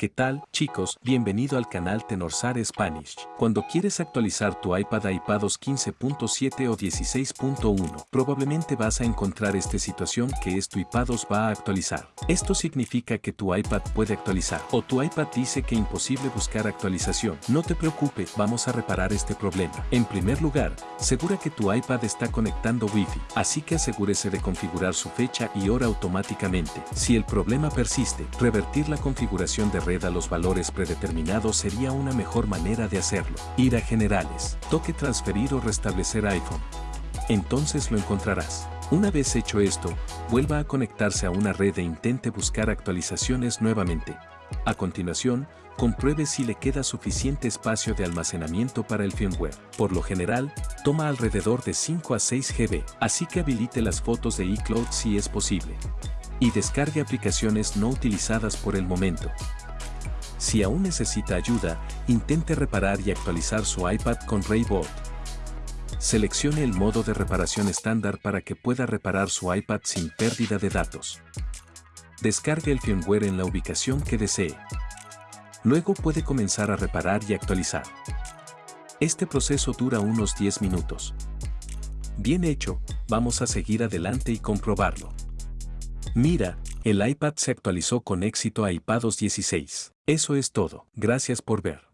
¿Qué tal, chicos? Bienvenido al canal Tenorsar Spanish. Cuando quieres actualizar tu iPad a iPadOS 15.7 o 16.1, probablemente vas a encontrar esta situación que es tu iPadOS va a actualizar. Esto significa que tu iPad puede actualizar o tu iPad dice que imposible buscar actualización. No te preocupes, vamos a reparar este problema. En primer lugar, segura que tu iPad está conectando Wi-Fi, así que asegúrese de configurar su fecha y hora automáticamente. Si el problema persiste, revertir la configuración de a los valores predeterminados sería una mejor manera de hacerlo. Ir a Generales, toque transferir o restablecer iPhone. Entonces lo encontrarás. Una vez hecho esto, vuelva a conectarse a una red e intente buscar actualizaciones nuevamente. A continuación, compruebe si le queda suficiente espacio de almacenamiento para el firmware. Por lo general, toma alrededor de 5 a 6 GB, así que habilite las fotos de iCloud si es posible. Y descargue aplicaciones no utilizadas por el momento. Si aún necesita ayuda, intente reparar y actualizar su iPad con Raybot. Seleccione el modo de reparación estándar para que pueda reparar su iPad sin pérdida de datos. Descargue el firmware en la ubicación que desee. Luego puede comenzar a reparar y actualizar. Este proceso dura unos 10 minutos. Bien hecho, vamos a seguir adelante y comprobarlo. Mira, el iPad se actualizó con éxito a iPadOS 16. Eso es todo. Gracias por ver.